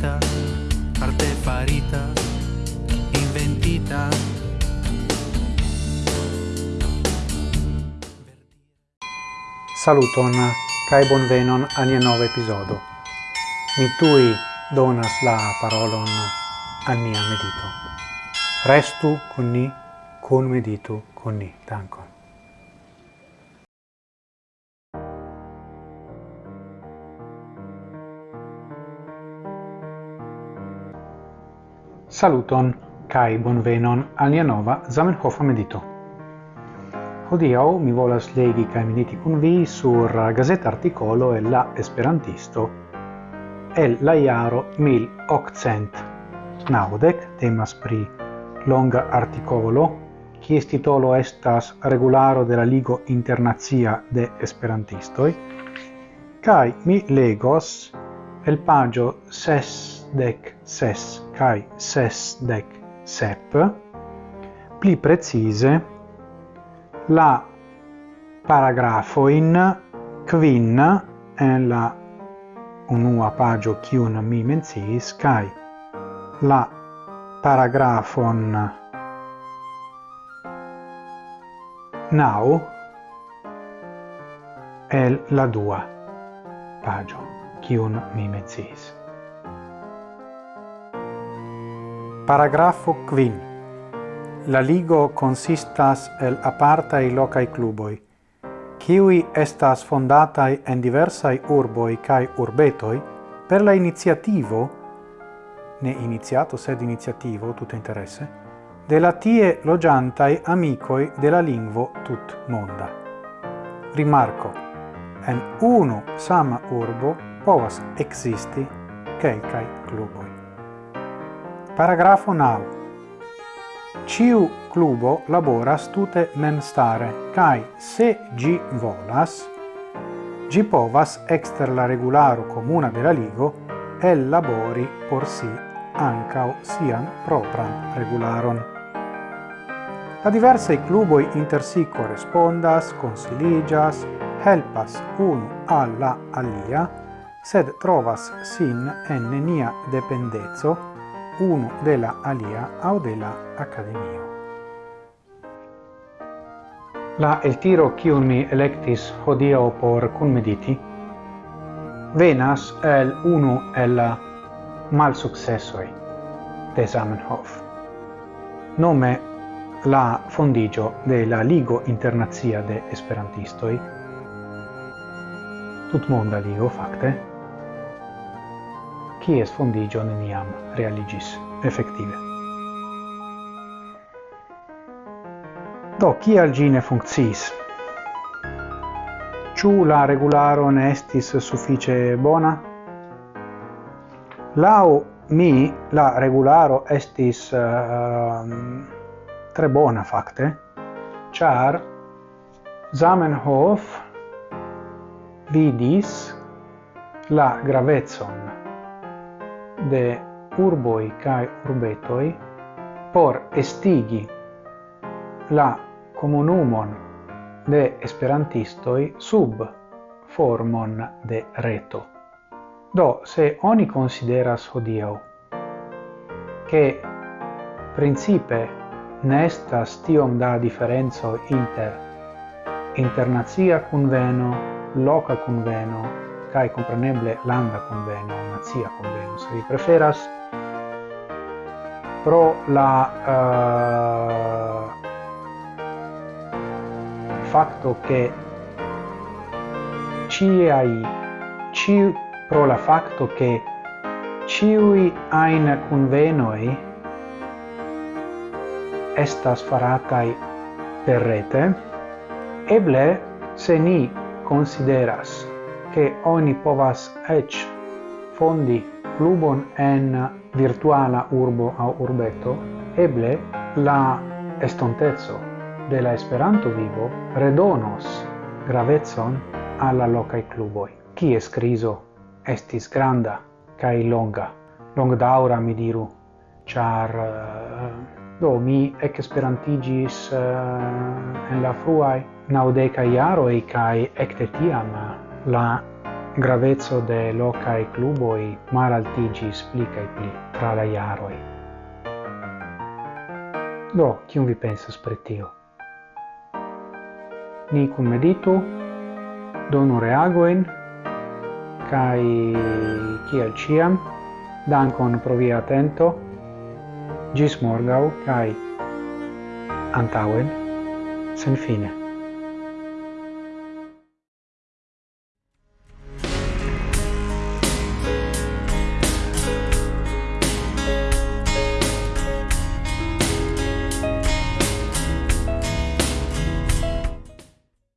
farita arte farita, inventita. Saluton kai bonvenon al nia nova episodo. Mi tui donas la parolon a nia medito. Restu con ni, con meditu con ni. Dankon. Saluton kai bonvenon al nia nova Zamenhof medito. Hodiaŭ mi volas legi kaj mediti kun vi sur gazeta artikolo el la Esperantisto el la jaro 1800 naŭdek temas pri longa artikolo kies titolo estas regularo de la Ligo Internacia de Esperantistoj Kai mi legos el pagio ses dec ses cae sesdec sep, pli precise la paragrafo in quin en la unua pagio cium mi menciis, cae la paragrafon nau el la dua pagio cium mi menciis. Paragrafo quin. La ligo consistas el apartai locai cluboi, kiui estas fondatai en diversai urboi cae urbetoi per la iniziativo, ne iniziato sed iniziativo, tutto interesse, de la tie logiantai amicoi de la lingvo tut monda. Rimarco, en unu sama urbo povas existi quelcae cluboi. Paragrafo 9. Ciu clubo laboras tute memstare, cae se gi volas, gi povas exter la regularo comuna de la ligo el labori por si ancao sian propran regularon. La diversai cluboi inter si correspondas, consiligas, helpas unu alla alia, sed trovas sin en nenia dependezzo uno de la alia au de la akademio. La eltiro kiun mi electis hodio por kunmediti venas el uno el mal successoi de Zamenhof. Nome la fondigio de la Ligo Internazia de Esperantistoi, tutmonda ligo fakte, kies fondigio neniam realigis effektive. Do, kial gi ne funkciis? Ciu la regularo ne estis suffice bona? Lau mi la regularo estis uh, tre bona fakte, char Zamenhof vidis la gravetson de urboi cae urbetoi por estigi la comunumon de esperantistoi sub formon de reto. Do, se oni consideras hodiau che principe nestas tiom da differenzo inter internazia conveno, loca conveno, kai compreneble landa conveno, nazia conveno, se vi preferas, pro la uh, facto che ciai ci pro la facto che ciui ein convenoi estas faratai per rete eble se ni consideras che oni povas ec fondi clubon en virtuala urbo au urbeto, eble la estontezzo de la Esperanto vivo redonos gravezon alla locai cluboi. Kies criso estis granda cae longa, longdaura mi diru, char eh, do mi ec esperantigis uh, en la fruai naudeca iaroi cae ecte tiam eh, la gravezzo de locae cluboi malaltigis pli cae pli tra la iaroi. Do, cium vi pensas per tio? Ni cum meditu, donu reagoen, cae ciel ciam, dankon pro via atento, gis morgau, cae antauen, sen fine.